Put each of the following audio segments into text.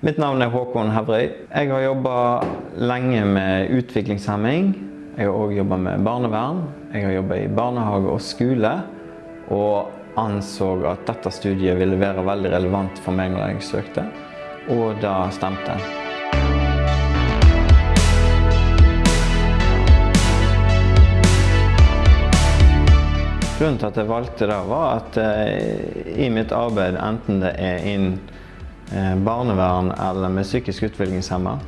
Mitt navn er Håkon Hevrøy. Jeg har jobba lenge med utviklingshemming. Jeg har òg jobba med barnevern. Jeg har jobba i barnehage og skole. Og anså at dette studiet ville være veldig relevant for meg når jeg søkte. Og det stemte. Grunnen til at jeg valgte det, var at eh, i mitt arbeid, enten det er innen barnevern eller med psykisk utviklingshemma,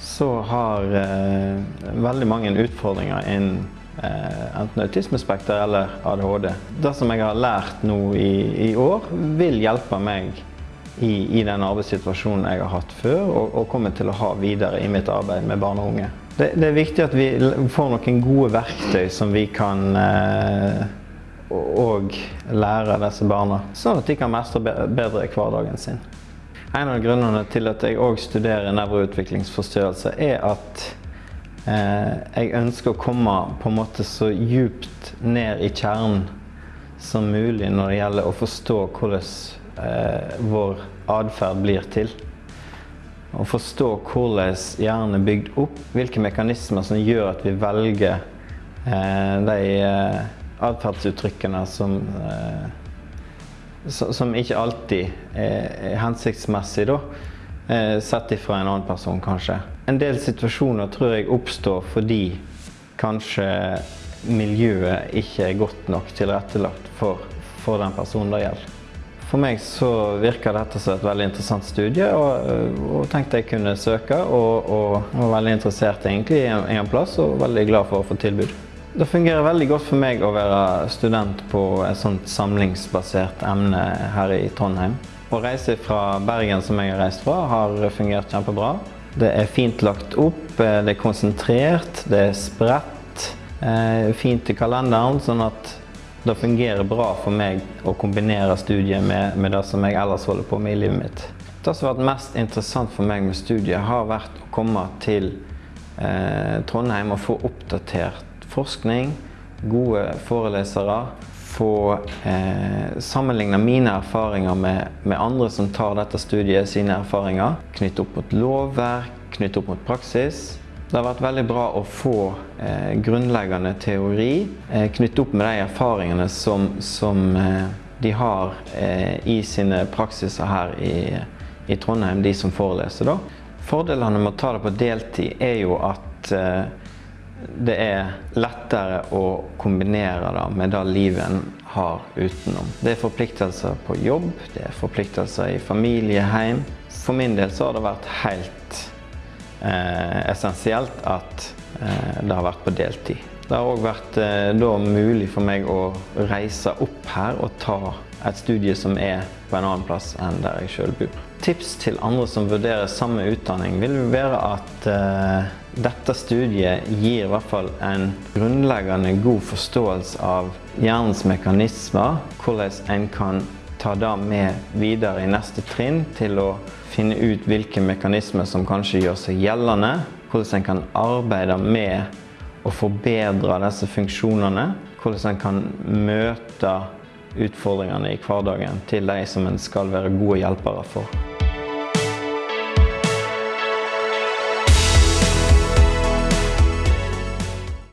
så har eh, veldig mange utfordringer innen eh, enten autismespekter eller ADHD. Det som jeg har lært nå i, i år, vil hjelpe meg i, i, den arbeidssituasjonen jeg har hatt før, og, og kommer til å ha videre i mitt arbeid med barn og unge. Det, det er viktig at vi får noen gode verktøy som vi kan eh, og lære disse barna, sånn at de kan mestre bedre hverdagen sin. En av grunnene til at jeg òg studerer nevroutviklingsforstyrrelse, er at eh, jeg ønsker å komme på en måte så djupt ned i kjernen som mulig når det gjelder å forstå hvordan eh, vår atferd blir til. Å forstå hvordan hjernen er bygd opp, hvilke mekanismer som gjør at vi velger eh, de eh, atferdsuttrykkene som, eh, som ikke alltid er hensiktsmessig, da. Eh, sett ifra en annen person, kanskje. En del situasjoner tror jeg oppstår fordi kanskje miljøet ikke er godt nok tilrettelagt for, for den personen det gjelder. For meg så virker dette som et veldig interessant studie, og, og tenkte jeg kunne søke. Og, og var veldig interessert egentlig i en, en plass, og veldig glad for å få tilbud. Det fungerer veldig godt for meg å være student på et sånt samlingsbasert emne her i Trondheim. Å reise fra Bergen, som jeg har reist fra, har fungert kjempebra. Det er fint lagt opp, det er konsentrert, det er spredt, eh, fint i kalenderen, sånn at det fungerer bra for meg å kombinere studiet med, med det som jeg ellers holder på med i livet mitt. Det som har vært mest interessant for meg med studiet, har vært å komme til eh, Trondheim og få oppdatert forskning, gode forelesere, få eh, sammenligne mine erfaringer med, med, andre som tar dette studiet, sine erfaringer. Knytte opp mot lovverk, knytte opp mot praksis. Det har vært veldig bra å få eh, grunnleggende teori eh, knyttet opp med de erfaringene som, som eh, de har eh, i sine praksiser her i, i, Trondheim, de som foreleser. da. Fordelene med å ta det på deltid er jo at eh, det er lettere å kombinere det med det livet en har utenom. Det er forpliktelser på jobb, det er forpliktelser i familie, hjem. For min del så har det vært helt eh, essensielt at eh, det har vært på deltid. Det har òg vært eh, da mulig for meg å reise opp her og ta et studie som er på en annen plass enn der jeg sjøl bor. Tips til andre som vurderer samme utdanning vil være at eh, dette studiet gir i hvert fall en grunnleggende god forståelse av hjernens mekanismer, hvordan en kan ta det med videre i neste trinn til å finne ut hvilke mekanismer som kanskje gjør seg gjeldende, hvordan en kan arbeide med å forbedre disse funksjonene, hvordan en kan møte utfordringene i hverdagen til de som en skal være gode hjelpere for.